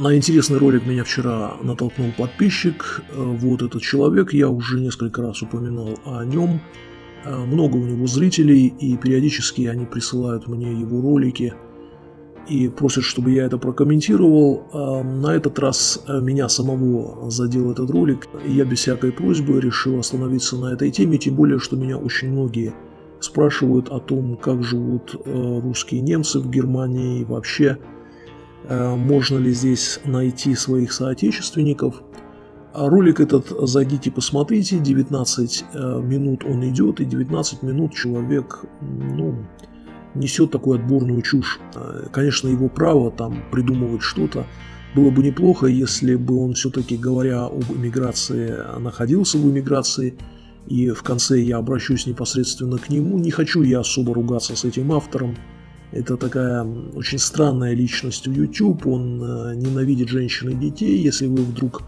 На интересный ролик меня вчера натолкнул подписчик. Э, вот этот человек, я уже несколько раз упоминал о нем. Э, много у него зрителей, и периодически они присылают мне его ролики и просят, чтобы я это прокомментировал. Э, на этот раз меня самого задел этот ролик, я без всякой просьбы решил остановиться на этой теме, тем более, что меня очень многие спрашивают о том, как живут русские немцы в Германии и вообще можно ли здесь найти своих соотечественников. А ролик этот зайдите посмотрите, 19 э, минут он идет, и 19 минут человек ну, несет такую отборную чушь. Э, конечно, его право там придумывать что-то. Было бы неплохо, если бы он все-таки, говоря об иммиграции, находился в иммиграции, и в конце я обращусь непосредственно к нему. Не хочу я особо ругаться с этим автором, это такая очень странная личность в YouTube, он э, ненавидит женщин и детей, если вы вдруг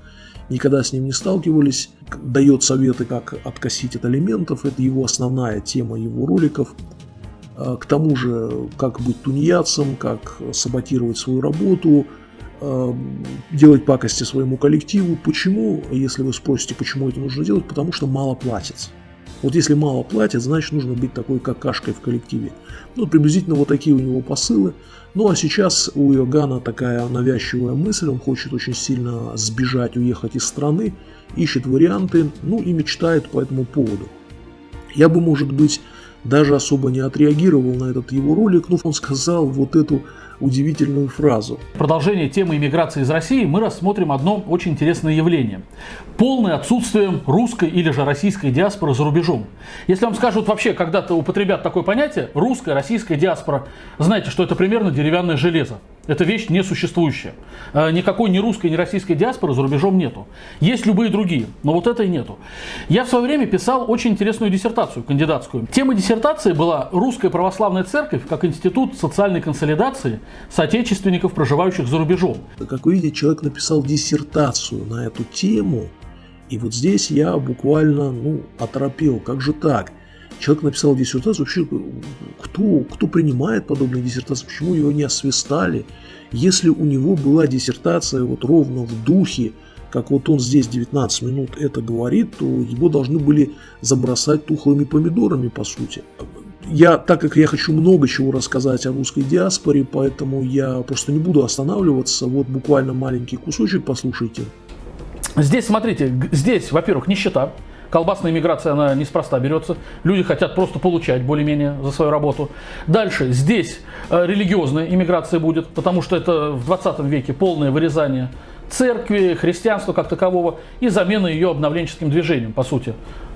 никогда с ним не сталкивались, дает советы, как откосить от алиментов, это его основная тема его роликов. А, к тому же, как быть тунеядцем, как саботировать свою работу, а, делать пакости своему коллективу. Почему, если вы спросите, почему это нужно делать, потому что мало платится. Вот если мало платят, значит нужно быть такой какашкой в коллективе. Ну, приблизительно вот такие у него посылы. Ну, а сейчас у Иоганна такая навязчивая мысль, он хочет очень сильно сбежать, уехать из страны, ищет варианты, ну и мечтает по этому поводу. Я бы, может быть, даже особо не отреагировал на этот его ролик, но он сказал вот эту удивительную фразу. В продолжение темы иммиграции из России мы рассмотрим одно очень интересное явление. Полное отсутствие русской или же российской диаспоры за рубежом. Если вам скажут вообще, когда-то употребят такое понятие, русская, российская диаспора, знаете, что это примерно деревянное железо. Это вещь несуществующая. Э, никакой ни русской, ни российской диаспоры за рубежом нету. Есть любые другие, но вот этой нету. Я в свое время писал очень интересную диссертацию, кандидатскую. Тема диссертации была «Русская православная церковь как институт социальной консолидации соотечественников, проживающих за рубежом». Как вы видите, человек написал диссертацию на эту тему, и вот здесь я буквально ну, оторопел. Как же так? Человек написал диссертацию, вообще кто, кто принимает подобные диссертации, почему его не освистали? Если у него была диссертация вот ровно в духе, как вот он здесь 19 минут это говорит, то его должны были забросать тухлыми помидорами, по сути. Я, так как я хочу много чего рассказать о русской диаспоре, поэтому я просто не буду останавливаться. Вот буквально маленький кусочек послушайте. Здесь, смотрите, здесь, во-первых, нищета. Колбасная иммиграция, она неспроста берется. Люди хотят просто получать более-менее за свою работу. Дальше, здесь э, религиозная иммиграция будет, потому что это в 20 веке полное вырезание церкви, христианства как такового и замена ее обновленческим движением, по сути.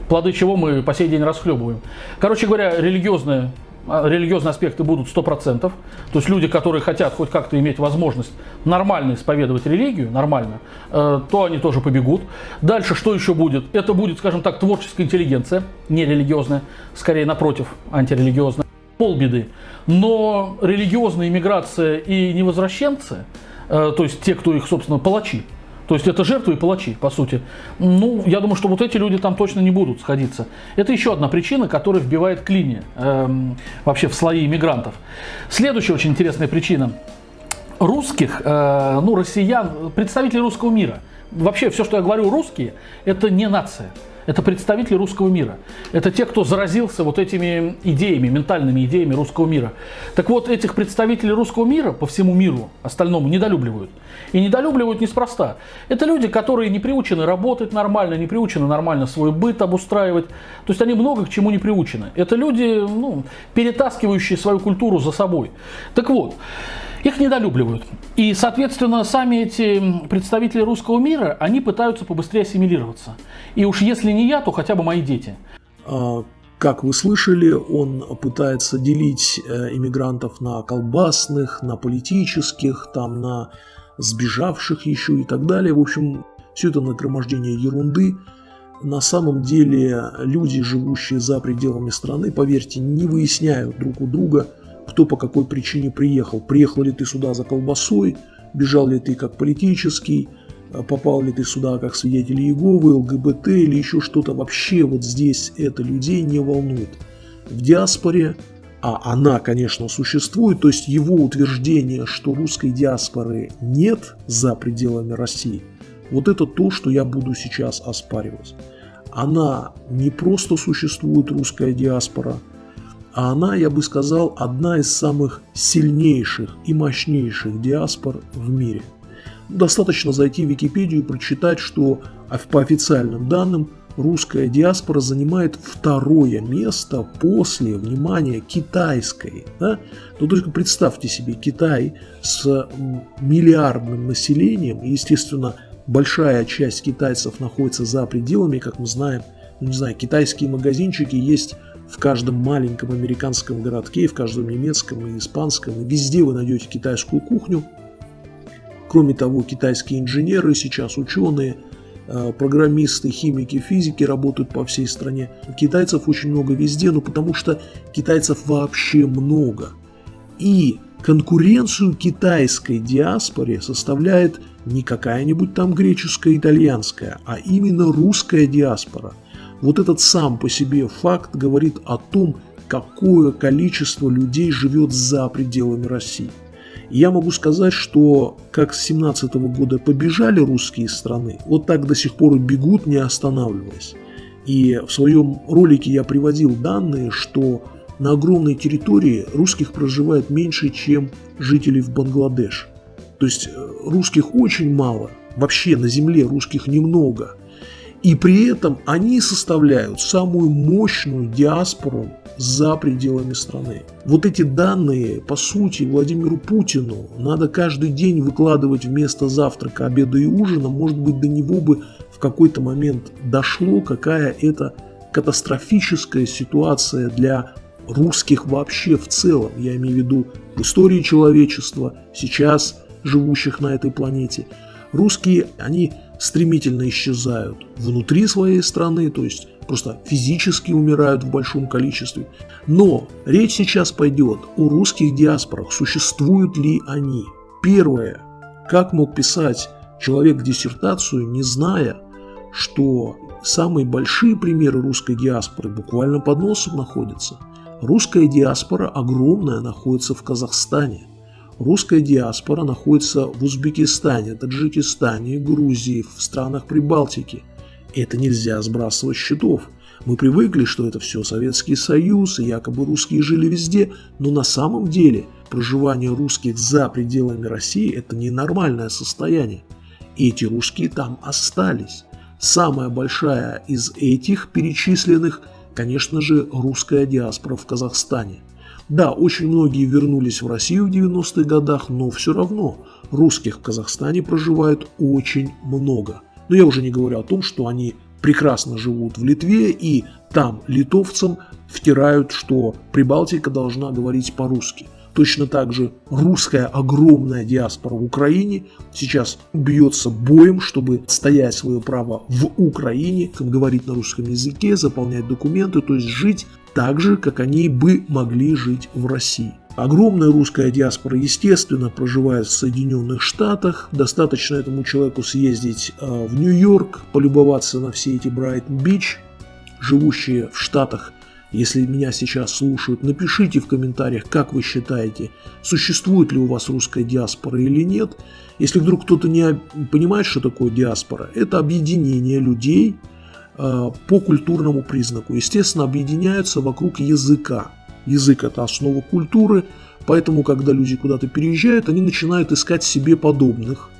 Плоды чего мы по сей день расхлебываем. Короче говоря, религиозная религиозные аспекты будут 100%. То есть люди, которые хотят хоть как-то иметь возможность нормально исповедовать религию, нормально, э, то они тоже побегут. Дальше что еще будет? Это будет, скажем так, творческая интеллигенция, не религиозная, скорее напротив, антирелигиозная. Полбеды. Но религиозная иммиграция и невозвращенцы, э, то есть те, кто их, собственно, палачи, то есть это жертвы и палачи, по сути. Ну, я думаю, что вот эти люди там точно не будут сходиться. Это еще одна причина, которая вбивает клини эм, вообще в слои иммигрантов. Следующая очень интересная причина. Русских, э, ну, россиян, представителей русского мира. Вообще, все, что я говорю, русские, это не нация. Это представители русского мира. Это те, кто заразился вот этими идеями, ментальными идеями русского мира. Так вот, этих представителей русского мира по всему миру остальному недолюбливают. И недолюбливают неспроста. Это люди, которые не приучены работать нормально, не приучены нормально свой быт обустраивать. То есть они много к чему не приучены. Это люди, ну, перетаскивающие свою культуру за собой. Так вот, их недолюбливают. И, соответственно, сами эти представители русского мира, они пытаются побыстрее ассимилироваться. И уж если не я, то хотя бы мои дети. А, как вы слышали, он пытается делить э, иммигрантов на колбасных, на политических, там, на сбежавших еще и так далее. В общем, все это нагромождение ерунды. На самом деле люди, живущие за пределами страны, поверьте, не выясняют друг у друга – кто по какой причине приехал. Приехал ли ты сюда за колбасой, бежал ли ты как политический, э, попал ли ты сюда как свидетель Иеговы, ЛГБТ или еще что-то. Вообще вот здесь это людей не волнует. В диаспоре а она, конечно, существует, то есть его утверждение, что русской диаспоры нет за пределами России, вот это то, что я буду сейчас оспаривать. Она не просто существует, русская диаспора, а она, я бы сказал, одна из самых сильнейших и мощнейших диаспор в мире. Достаточно зайти в Википедию и прочитать, что по официальным данным русская диаспора занимает второе место после, внимания, китайской. Да? Но только представьте себе Китай с миллиардным населением, и, естественно, большая часть китайцев находится за пределами, как мы знаем, ну, не знаю, китайские магазинчики есть в каждом маленьком американском городке, в каждом немецком и испанском, везде вы найдете китайскую кухню. Кроме того, китайские инженеры, сейчас ученые, э, программисты, химики, физики работают по всей стране. Китайцев очень много везде, но потому что китайцев вообще много. И конкуренцию китайской диаспоре составляет не какая-нибудь там греческая, итальянская, а именно русская диаспора. Вот этот сам по себе факт говорит о том, какое количество людей живет за пределами России. я могу сказать, что как с 17 года побежали русские страны, вот так до сих пор и бегут, не останавливаясь. И в своем ролике я приводил данные, что на огромной территории русских проживает меньше, чем жителей в Бангладеш. То есть э, русских очень мало, вообще на земле русских немного. И при этом они составляют самую мощную диаспору за пределами страны. Вот эти данные, по сути, Владимиру Путину надо каждый день выкладывать вместо завтрака, обеда и ужина. Может быть, до него бы в какой-то момент дошло, какая это катастрофическая ситуация для русских вообще в целом. Я имею в виду в истории человечества, сейчас живущих на этой планете. Русские, они стремительно исчезают внутри своей страны, то есть просто физически умирают в большом количестве. Но речь сейчас пойдет о русских диаспорах, существуют ли они. Первое, как мог писать человек диссертацию, не зная, что самые большие примеры русской диаспоры буквально под носом находятся. Русская диаспора огромная находится в Казахстане – Русская диаспора находится в Узбекистане, Таджикистане, Грузии, в странах Прибалтики. Это нельзя сбрасывать счетов. Мы привыкли, что это все Советский Союз, и якобы русские жили везде, но на самом деле проживание русских за пределами России – это ненормальное состояние. Эти русские там остались. Самая большая из этих перечисленных, конечно же, русская диаспора в Казахстане. Да, очень многие вернулись в Россию в 90-х годах, но все равно русских в Казахстане проживает очень много. Но я уже не говорю о том, что они прекрасно живут в Литве и там литовцам втирают, что Прибалтика должна говорить по-русски. Точно так же русская огромная диаспора в Украине сейчас бьется боем, чтобы стоять свое право в Украине, говорить на русском языке, заполнять документы, то есть жить так же, как они бы могли жить в России. Огромная русская диаспора, естественно, проживает в Соединенных Штатах. Достаточно этому человеку съездить э, в Нью-Йорк, полюбоваться на все эти Брайтон-Бич. Живущие в Штатах, если меня сейчас слушают, напишите в комментариях, как вы считаете, существует ли у вас русская диаспора или нет. Если вдруг кто-то не понимает, что такое диаспора, это объединение людей, по культурному признаку. Естественно, объединяются вокруг языка. Язык – это основа культуры, поэтому, когда люди куда-то переезжают, они начинают искать себе подобных,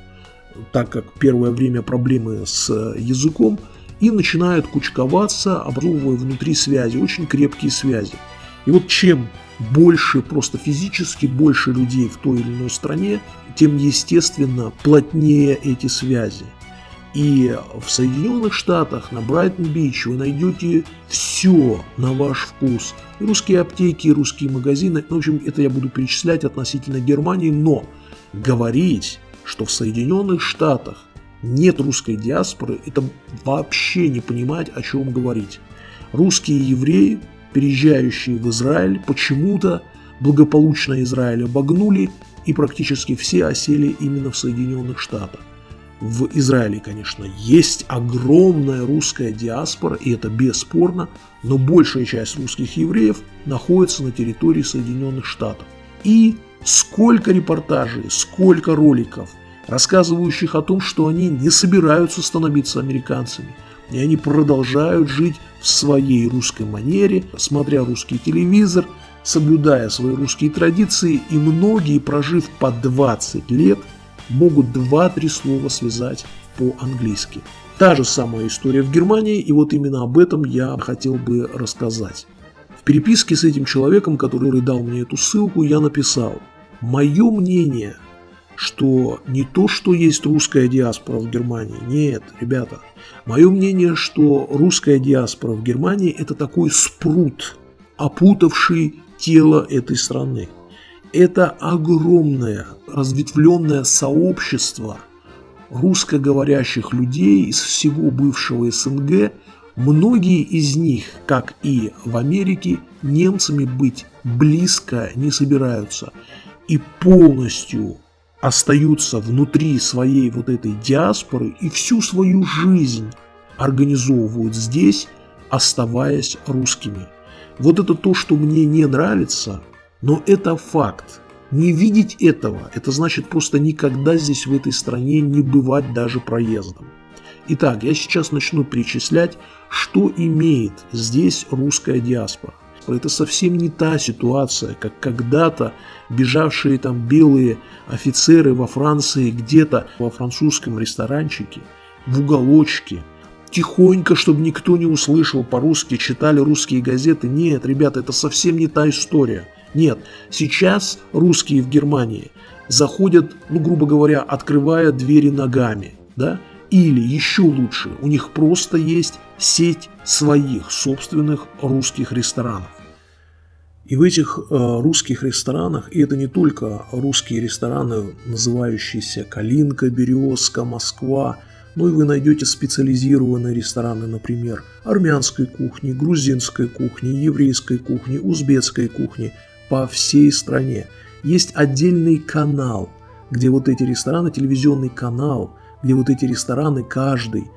так как первое время проблемы с языком, и начинают кучковаться, образовывая внутри связи, очень крепкие связи. И вот чем больше просто физически, больше людей в той или иной стране, тем, естественно, плотнее эти связи. И в Соединенных Штатах, на Брайтон-Бич вы найдете все на ваш вкус. И русские аптеки, и русские магазины. Ну, в общем, это я буду перечислять относительно Германии, но говорить, что в Соединенных Штатах нет русской диаспоры, это вообще не понимать, о чем говорить. Русские евреи, переезжающие в Израиль, почему-то благополучно Израиль обогнули, и практически все осели именно в Соединенных Штатах. В Израиле, конечно, есть огромная русская диаспора, и это бесспорно, но большая часть русских евреев находится на территории Соединенных Штатов. И сколько репортажей, сколько роликов, рассказывающих о том, что они не собираются становиться американцами, и они продолжают жить в своей русской манере, смотря русский телевизор, соблюдая свои русские традиции, и многие, прожив по 20 лет, могут 2-3 слова связать по-английски. Та же самая история в Германии, и вот именно об этом я хотел бы рассказать. В переписке с этим человеком, который дал мне эту ссылку, я написал «Мое мнение, что не то, что есть русская диаспора в Германии, нет, ребята, мое мнение, что русская диаспора в Германии – это такой спрут, опутавший тело этой страны. Это огромное разветвленное сообщество русскоговорящих людей из всего бывшего СНГ, многие из них, как и в Америке, немцами быть близко не собираются и полностью остаются внутри своей вот этой диаспоры и всю свою жизнь организовывают здесь, оставаясь русскими. Вот это то, что мне не нравится, но это факт. Не видеть этого, это значит просто никогда здесь в этой стране не бывать даже проездом. Итак, я сейчас начну перечислять, что имеет здесь русская диаспора. Это совсем не та ситуация, как когда-то бежавшие там белые офицеры во Франции где-то во французском ресторанчике, в уголочке, тихонько, чтобы никто не услышал по-русски, читали русские газеты. Нет, ребята, это совсем не та история. Нет, сейчас русские в Германии заходят, ну, грубо говоря, открывая двери ногами, да, или еще лучше, у них просто есть сеть своих собственных русских ресторанов. И в этих э, русских ресторанах, и это не только русские рестораны, называющиеся Калинка, Березка, Москва, но и вы найдете специализированные рестораны, например, армянской кухни, грузинской кухни, еврейской кухни, узбекской кухни по всей стране. Есть отдельный канал, где вот эти рестораны, телевизионный канал, где вот эти рестораны каждый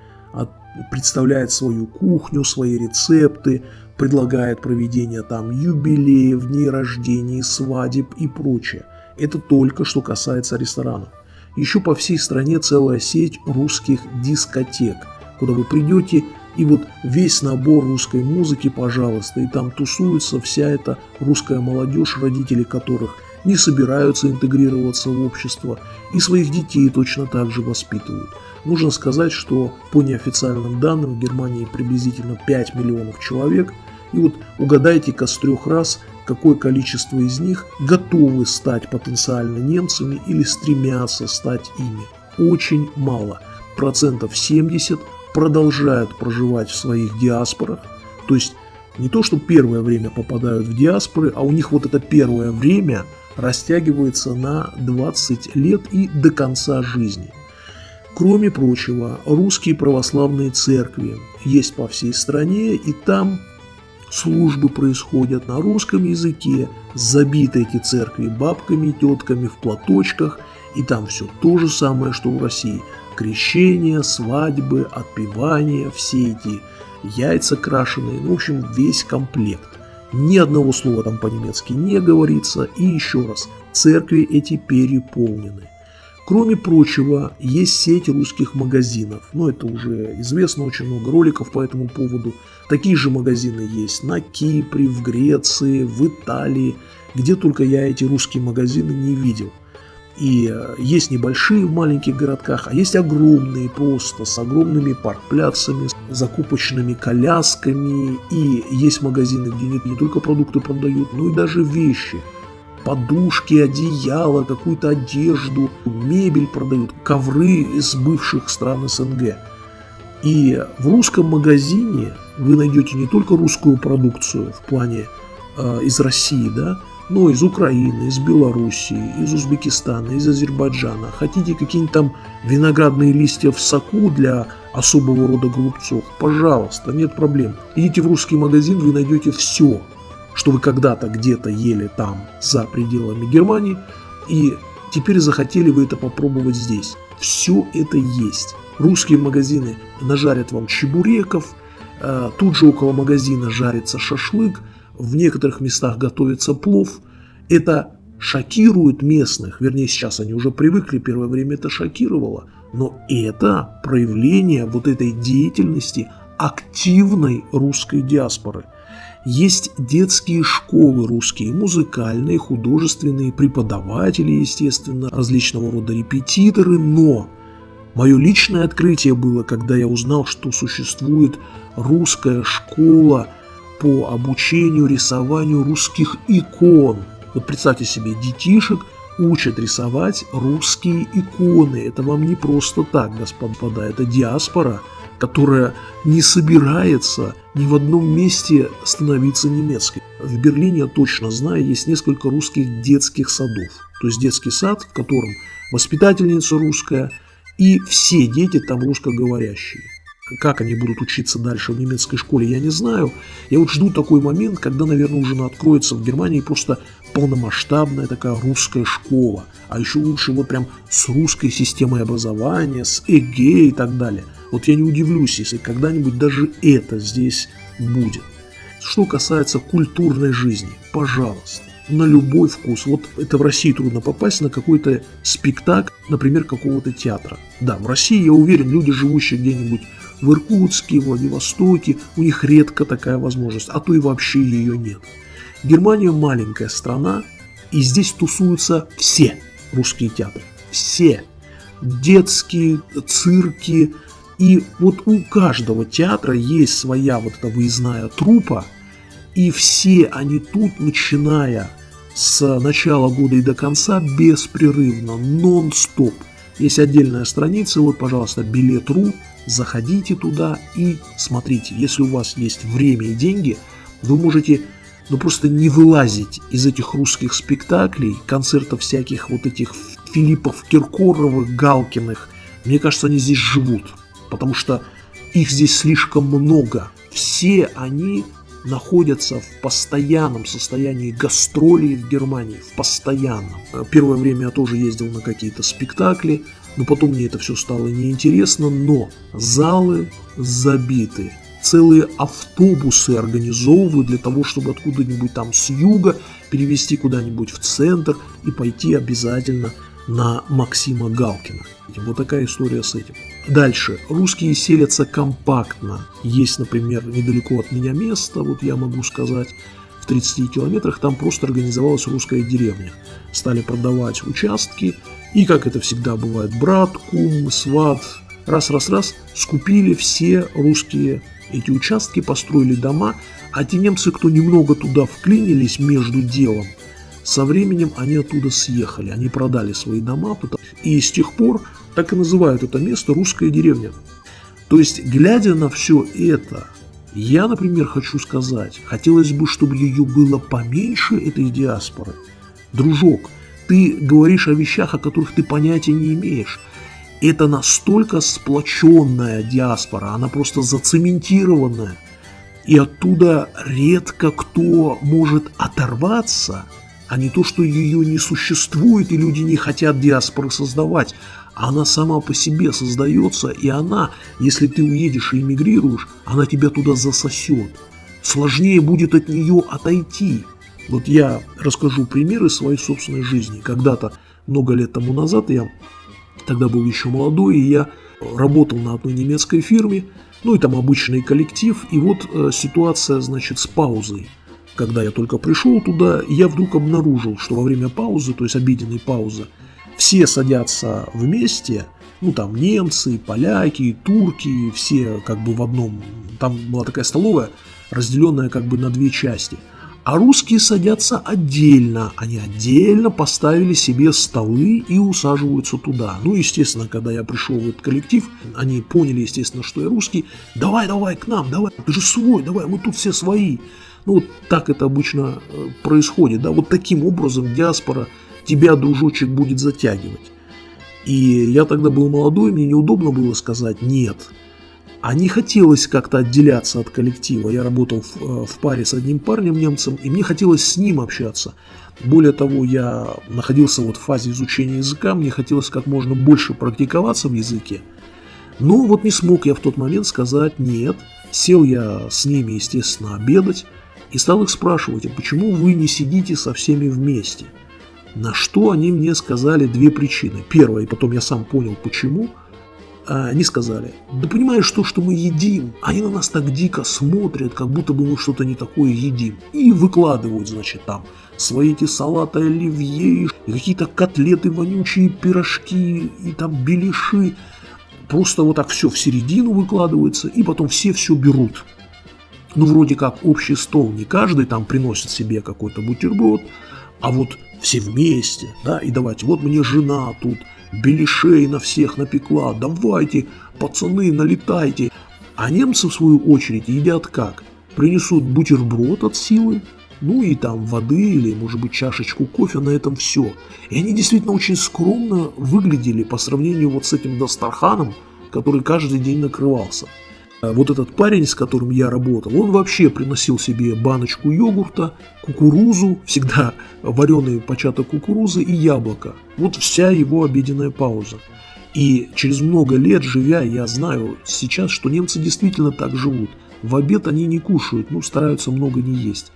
представляет свою кухню, свои рецепты, предлагает проведение там юбилеев, дней рождений, свадеб и прочее. Это только что касается ресторанов. Еще по всей стране целая сеть русских дискотек, куда вы придете и вот весь набор русской музыки, пожалуйста, и там тусуется вся эта русская молодежь, родители которых не собираются интегрироваться в общество и своих детей точно так же воспитывают. Нужно сказать, что по неофициальным данным в Германии приблизительно 5 миллионов человек – и вот угадайте-ка с трех раз, какое количество из них готовы стать потенциально немцами или стремятся стать ими. Очень мало. Процентов 70 продолжают проживать в своих диаспорах. То есть не то, что первое время попадают в диаспоры, а у них вот это первое время растягивается на 20 лет и до конца жизни. Кроме прочего, русские православные церкви есть по всей стране, и там службы происходят на русском языке, забиты эти церкви бабками и тетками в платочках, и там все то же самое, что в России. Крещение, свадьбы, отпевания, все эти яйца крашеные, ну, в общем, весь комплект. Ни одного слова там по-немецки не говорится, и еще раз, церкви эти переполнены. Кроме прочего, есть сеть русских магазинов. Но это уже известно, очень много роликов по этому поводу. Такие же магазины есть на Кипре, в Греции, в Италии. Где только я эти русские магазины не видел. И э, есть небольшие в маленьких городках, а есть огромные просто, с огромными паркпляцами, закупочными колясками. И есть магазины, где не, не только продукты продают, но и даже вещи – подушки, одеяла, какую-то одежду, мебель продают, ковры из бывших стран СНГ. И в русском магазине вы найдете не только русскую продукцию в плане э, из России, да, но из Украины, из Белоруссии, из Узбекистана, из Азербайджана. Хотите какие-нибудь там виноградные листья в соку для особого рода голубцов? Пожалуйста, нет проблем. Идите в русский магазин, вы найдете все что вы когда-то где-то ели там, за пределами Германии, и теперь захотели вы это попробовать здесь. все это есть. Русские магазины нажарят вам чебуреков, э, тут же около магазина жарится шашлык, в некоторых местах готовится плов. Это шокирует местных, вернее сейчас они уже привыкли, первое время это шокировало, но это проявление вот этой деятельности активной русской диаспоры. Есть детские школы русские, музыкальные, художественные, преподаватели, естественно, различного рода репетиторы, но мое личное открытие было, когда я узнал, что существует русская школа по обучению рисованию русских икон – вот представьте себе, детишек учат рисовать русские иконы. Это вам не просто так, господа, это диаспора, которая не собирается ни в одном месте становиться немецкой. В Берлине, я точно знаю, есть несколько русских детских садов. То есть детский сад, в котором воспитательница русская, и все дети там русскоговорящие. Как они будут учиться дальше в немецкой школе, я не знаю. Я вот жду такой момент, когда, наверное, уже откроется в Германии просто полномасштабная такая русская школа. А еще лучше вот прям с русской системой образования, с ЭГЭ и так далее. Вот я не удивлюсь, если когда-нибудь даже это здесь будет. Что касается культурной жизни, пожалуйста, на любой вкус. Вот это в России трудно попасть на какой-то спектакль, например, какого-то театра. Да, в России, я уверен, люди, живущие где-нибудь в Иркутске, Владивостоке, у них редко такая возможность, а то и вообще ее нет. Германия маленькая страна, и здесь тусуются все русские театры. Все. Детские, цирки. И вот у каждого театра есть своя вот эта выездная трупа, и все они тут, начиная с начала года и до конца, беспрерывно, нон-стоп. Есть отдельная страница, вот, пожалуйста, билет.ру, заходите туда и смотрите. Если у вас есть время и деньги, вы можете ну просто не вылазить из этих русских спектаклей, концертов всяких вот этих Филиппов, Киркоровых, Галкиных. Мне кажется, они здесь живут, потому что их здесь слишком много. Все они находятся в постоянном состоянии гастролей в Германии, в постоянном. Первое время я тоже ездил на какие-то спектакли, но потом мне это все стало неинтересно, но залы забиты. Целые автобусы организовывают для того, чтобы откуда-нибудь там с юга перевести куда-нибудь в центр и пойти обязательно на Максима Галкина. Вот такая история с этим. Дальше. Русские селятся компактно. Есть, например, недалеко от меня место, вот я могу сказать, в 30 километрах, там просто организовалась русская деревня. Стали продавать участки, и, как это всегда бывает, брат, кум, сват, раз-раз-раз, скупили все русские эти участки, построили дома, а те немцы, кто немного туда вклинились между делом, со временем они оттуда съехали, они продали свои дома, и с тех пор так и называют это место русская деревня. То есть, глядя на все это, я, например, хочу сказать, хотелось бы, чтобы ее было поменьше, этой диаспоры. Дружок, ты говоришь о вещах, о которых ты понятия не имеешь. Это настолько сплоченная диаспора, она просто зацементированная. И оттуда редко кто может оторваться – а не то, что ее не существует и люди не хотят диаспоры создавать. Она сама по себе создается, и она, если ты уедешь и эмигрируешь, она тебя туда засосет. Сложнее будет от нее отойти. Вот я расскажу примеры своей собственной жизни. Когда-то, много лет тому назад, я тогда был еще молодой, и я работал на одной немецкой фирме, ну и там обычный коллектив, и вот э, ситуация, значит, с паузой когда я только пришел туда, я вдруг обнаружил, что во время паузы, то есть обеденной паузы, все садятся вместе, ну там немцы, поляки, турки, все как бы в одном, там была такая столовая, разделенная как бы на две части. А русские садятся отдельно, они отдельно поставили себе столы и усаживаются туда. Ну, естественно, когда я пришел в этот коллектив, они поняли, естественно, что я русский. Давай, давай, к нам, давай, ты же свой, давай, мы тут все свои. Ну, вот так это обычно э, происходит, да, вот таким образом диаспора тебя, дружочек, будет затягивать. И я тогда был молодой, мне неудобно было сказать «нет». А не хотелось как-то отделяться от коллектива. Я работал в, э, в паре с одним парнем немцем, и мне хотелось с ним общаться. Более того, я находился вот в фазе изучения языка, мне хотелось как можно больше практиковаться в языке. Но вот не смог я в тот момент сказать «нет». Сел я с ними, естественно, обедать и стал их спрашивать, а почему вы не сидите со всеми вместе? На что они мне сказали две причины. Первая, и потом я сам понял, почему – они сказали, да понимаешь, то, что мы едим, они на нас так дико смотрят, как будто бы мы что-то не такое едим. И выкладывают, значит, там свои эти салаты оливье, и какие-то котлеты вонючие, пирожки, и там беляши. Просто вот так все в середину выкладывается, и потом все все берут. Ну, вроде как общий стол, не каждый там приносит себе какой-то бутерброд, а вот все вместе, да, и давайте, вот мне жена тут, беляшей на всех напекла, давайте, пацаны, налетайте. А немцы, в свою очередь, едят как? Принесут бутерброд от силы, ну и там воды или, может быть, чашечку кофе, на этом все. И они действительно очень скромно выглядели по сравнению вот с этим Дастарханом, который каждый день накрывался. А вот этот парень, с которым я работал, он вообще приносил себе баночку йогурта, кукурузу, всегда вареный початок кукурузы и яблоко. Вот вся его обеденная пауза. И через много лет живя, я знаю сейчас, что немцы действительно так живут. В обед они не кушают, ну, стараются много не есть.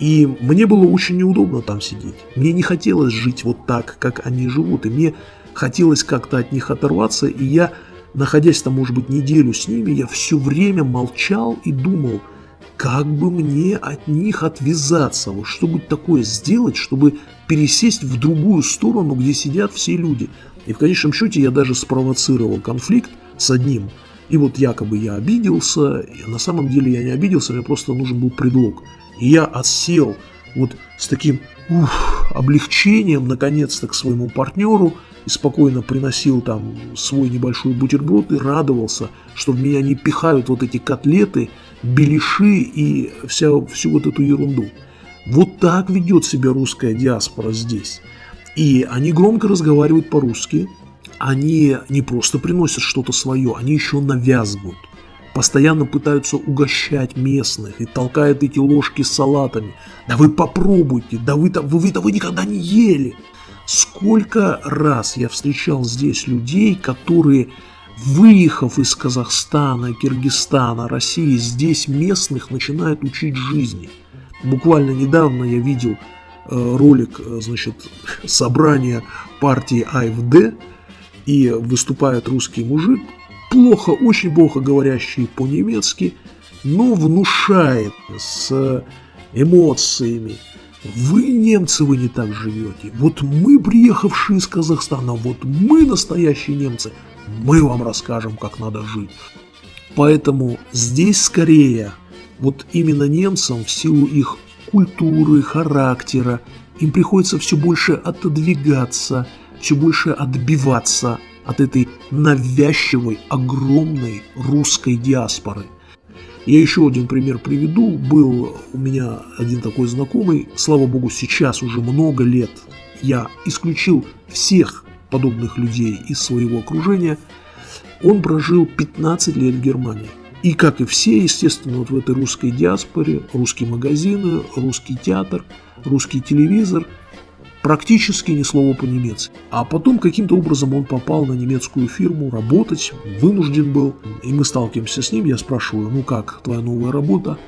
И мне было очень неудобно там сидеть. Мне не хотелось жить вот так, как они живут. И мне хотелось как-то от них оторваться, и я находясь там, может быть, неделю с ними, я все время молчал и думал, как бы мне от них отвязаться, вот что такое сделать, чтобы пересесть в другую сторону, где сидят все люди. И в конечном счете я даже спровоцировал конфликт с одним. И вот якобы я обиделся, и на самом деле я не обиделся, мне просто нужен был предлог. И я отсел вот с таким ух, облегчением наконец-то к своему партнеру – и спокойно приносил там свой небольшой бутерброд и радовался, что в меня не пихают вот эти котлеты, беляши и вся, всю вот эту ерунду. Вот так ведет себя русская диаспора здесь. И они громко разговаривают по-русски, они не просто приносят что-то свое, они еще навязывают. Постоянно пытаются угощать местных и толкают эти ложки с салатами. Да вы попробуйте, да вы, вы, вы, да вы никогда не ели. Сколько раз я встречал здесь людей, которые, выехав из Казахстана, Киргизстана, России, здесь местных начинают учить жизни. Буквально недавно я видел э, ролик, э, значит, собрания партии АФД, и выступает русский мужик, плохо, очень плохо говорящий по-немецки, но внушает с эмоциями, вы, немцы, вы не так живете. Вот мы, приехавшие из Казахстана, вот мы, настоящие немцы, мы вам расскажем, как надо жить. Поэтому здесь скорее, вот именно немцам в силу их культуры, характера, им приходится все больше отодвигаться, все больше отбиваться от этой навязчивой, огромной русской диаспоры – я еще один пример приведу. Был у меня один такой знакомый, слава богу, сейчас уже много лет я исключил всех подобных людей из своего окружения. Он прожил 15 лет в Германии. И как и все, естественно, вот в этой русской диаспоре, русские магазины, русский театр, русский телевизор – практически ни слова по-немецки. А потом каким-то образом он попал на немецкую фирму работать, вынужден был, и мы сталкиваемся с ним, я спрашиваю, ну как, твоя новая работа?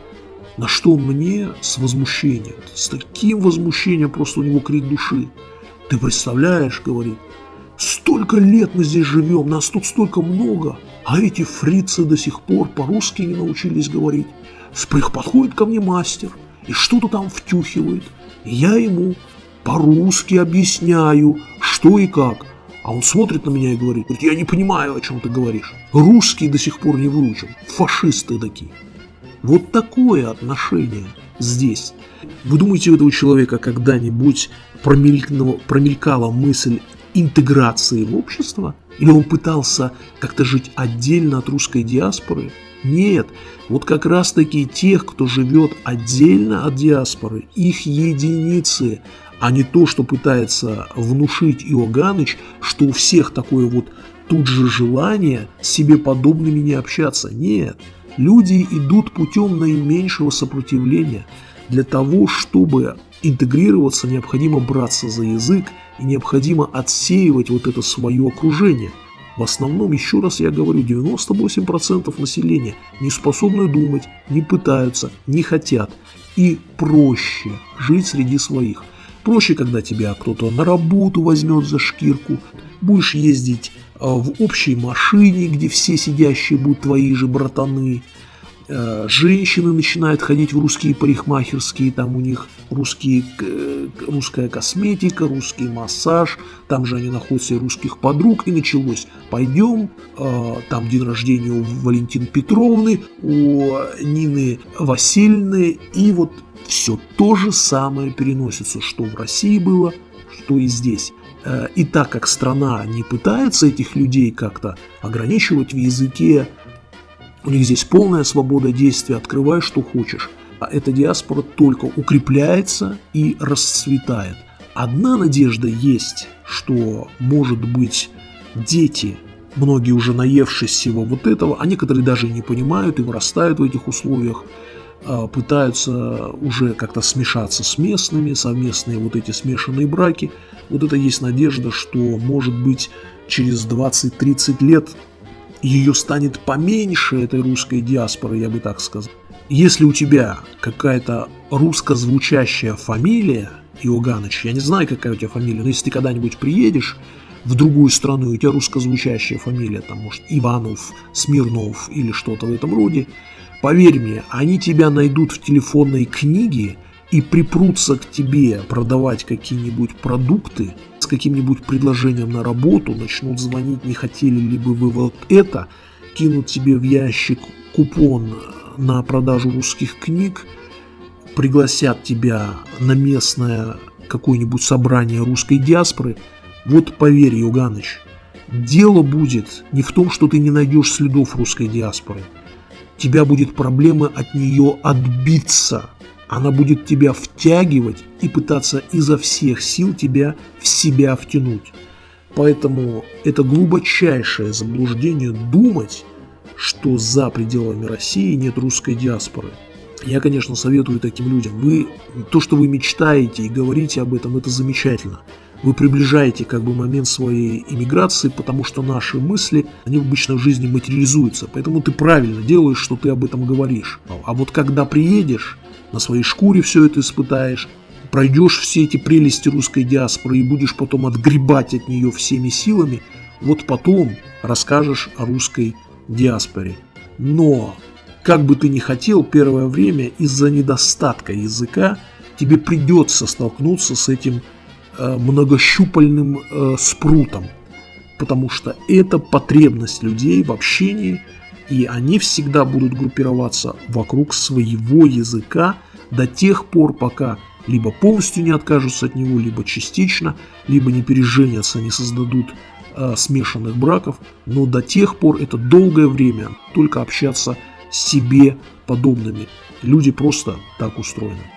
На что мне с возмущением, с таким возмущением просто у него крик души. Ты представляешь, говорит, столько лет мы здесь живем, нас тут столько много, а эти фрицы до сих пор по-русски не научились говорить. Подходит ко мне мастер и что-то там втюхивает. Я ему по-русски объясняю, что и как. А он смотрит на меня и говорит, я не понимаю, о чем ты говоришь. Русский до сих пор не выучил, фашисты такие. Вот такое отношение здесь. Вы думаете, у этого человека когда-нибудь промелькнула, промелькала мысль интеграции в общество? Или он пытался как-то жить отдельно от русской диаспоры? Нет, вот как раз таки тех, кто живет отдельно от диаспоры, их единицы, а не то, что пытается внушить Иоганныч, что у всех такое вот тут же желание с себе подобными не общаться. Нет, люди идут путем наименьшего сопротивления. Для того, чтобы интегрироваться, необходимо браться за язык и необходимо отсеивать вот это свое окружение. В основном, еще раз я говорю, 98% населения не способны думать, не пытаются, не хотят. И проще жить среди своих. Проще, когда тебя кто-то на работу возьмет за шкирку, будешь ездить а, в общей машине, где все сидящие будут твои же братаны, женщины начинают ходить в русские парикмахерские, там у них русские, русская косметика, русский массаж, там же они находят себе русских подруг, и началось. Пойдем, э, там день рождения у Валентины Петровны, у Нины Васильевны, и вот все то же самое переносится, что в России было, что и здесь. Э, и так как страна не пытается этих людей как-то ограничивать в языке, у них здесь полная свобода действия, открывай, что хочешь. А эта диаспора только укрепляется и расцветает. Одна надежда есть, что, может быть, дети, многие уже наевшись всего вот этого, а некоторые даже не понимают и вырастают в этих условиях, а, пытаются уже как-то смешаться с местными, совместные вот эти смешанные браки. Вот это есть надежда, что, может быть, через 20-30 лет ее станет поменьше, этой русской диаспоры, я бы так сказал. Если у тебя какая-то русскозвучащая фамилия, Иоганыч, я не знаю, какая у тебя фамилия, но если ты когда-нибудь приедешь в другую страну, и у тебя русскозвучащая фамилия, там, может, Иванов, Смирнов или что-то в этом роде, поверь мне, они тебя найдут в телефонной книге и припрутся к тебе продавать какие-нибудь продукты, с каким-нибудь предложением на работу, начнут звонить, не хотели ли бы вы вот это, кинут тебе в ящик купон на продажу русских книг, пригласят тебя на местное какое-нибудь собрание русской диаспоры, вот поверь, Юганыч, дело будет не в том, что ты не найдешь следов русской диаспоры. Тебя будет проблема от нее отбиться – она будет тебя втягивать и пытаться изо всех сил тебя в себя втянуть. Поэтому это глубочайшее заблуждение думать, что за пределами России нет русской диаспоры. Я, конечно, советую таким людям. Вы, то, что вы мечтаете и говорите об этом, это замечательно. Вы приближаете как бы момент своей иммиграции, потому что наши мысли, они обычно в жизни материализуются. Поэтому ты правильно делаешь, что ты об этом говоришь. А вот когда приедешь, на своей шкуре все это испытаешь, пройдешь все эти прелести русской диаспоры и будешь потом отгребать от нее всеми силами, вот потом расскажешь о русской диаспоре. Но, как бы ты ни хотел, первое время из-за недостатка языка тебе придется столкнуться с этим э, многощупальным э, спрутом, потому что это потребность людей в общении – и они всегда будут группироваться вокруг своего языка до тех пор, пока либо полностью не откажутся от него, либо частично, либо не переженятся, не создадут э, смешанных браков, но до тех пор это долгое время только общаться с себе подобными. Люди просто так устроены.